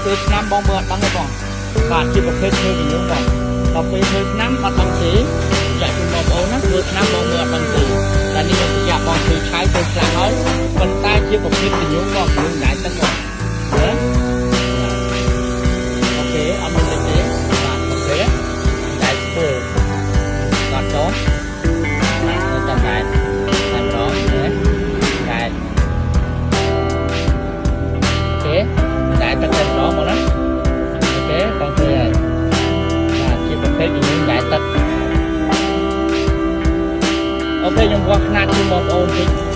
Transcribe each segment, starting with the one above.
ដល់ពេលឆ្នាំបងមើលអត់ដឹងទេបងបាទជាប្រភេទឈើវិញបងដល់ពេលមើលឆ្នាំអត់ដឹងទេចាក់ជូនបងប្អូនណាមើលឆ្នាំបងមើលអត់ដឹងទេតែនេះខ្ញុំប្រយ័ត្នបងធ្វើឆាយធ្វើខ្លាំងហើយប៉ុន្តែជាប្រភេទវិញបងខ្លួនណា ទឹកអូខេខ្ញុំវាស់ຂະຫນាດជូនបងប្អូនតិច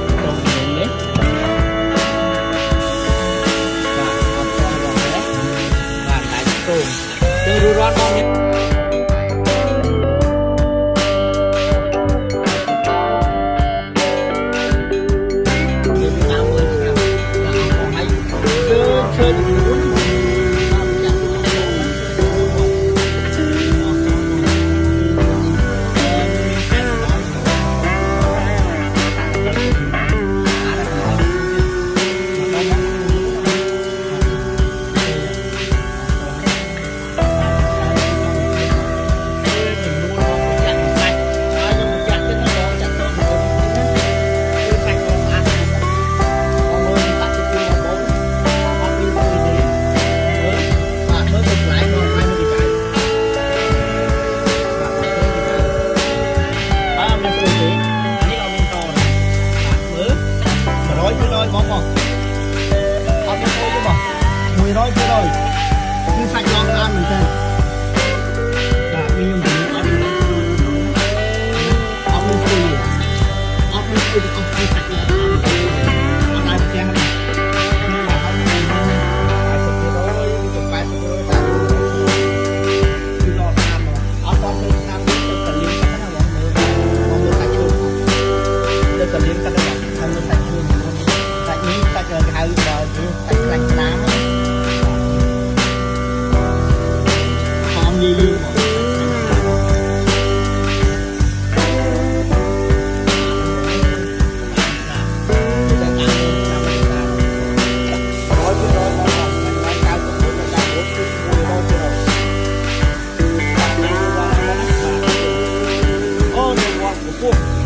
បងបងអត់មានអីទេបង100%គឺសាច់ដងស្អាតមែនទេ 不错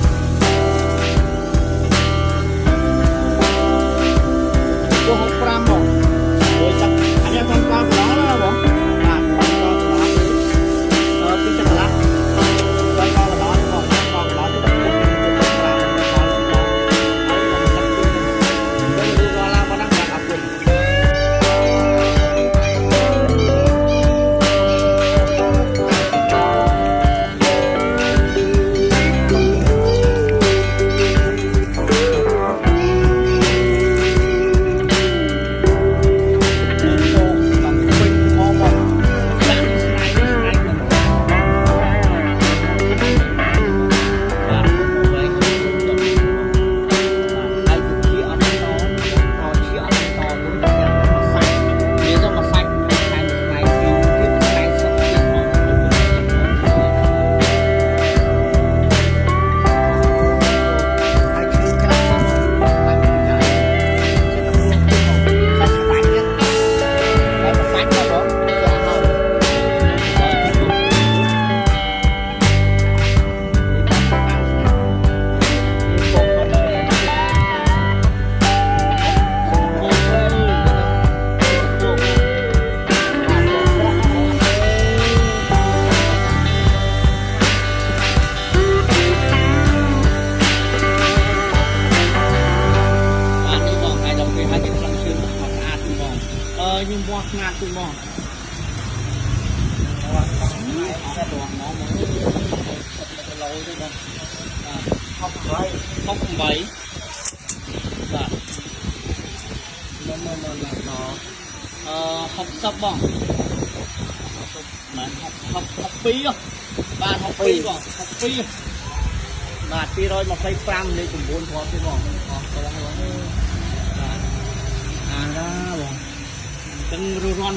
mò nhà cùng mò không bảy và nó nó nó là nó học sắp bỏng mà học học học phí không bạn học phí bỏng học phí បាទ225លេខ9ធាត់ទេបងអស់ទៅហើយបងអាណាបង Chandra Ron